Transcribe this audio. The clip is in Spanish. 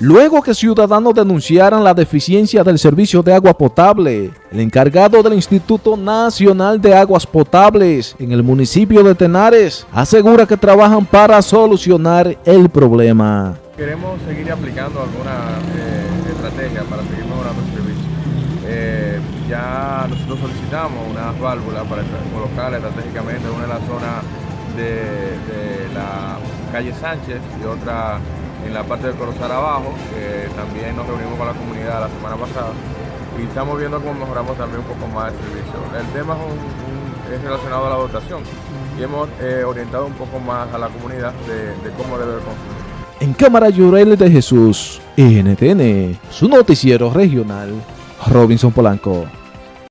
Luego que ciudadanos denunciaran la deficiencia del servicio de agua potable, el encargado del Instituto Nacional de Aguas Potables en el municipio de Tenares asegura que trabajan para solucionar el problema. Queremos seguir aplicando alguna eh, estrategia para seguir mejorando el servicio. Eh, ya nosotros solicitamos unas válvulas para colocar estratégicamente una en la zona de, de la calle Sánchez y otra en la parte del Corozal abajo, que también nos reunimos con la comunidad la semana pasada y estamos viendo cómo mejoramos también un poco más el servicio. El tema es, relacionado a la dotación y hemos eh, orientado un poco más a la comunidad de, cómo debe consumir. En Cámara Llorel de Jesús, NTN, su noticiero regional, Robinson Polanco.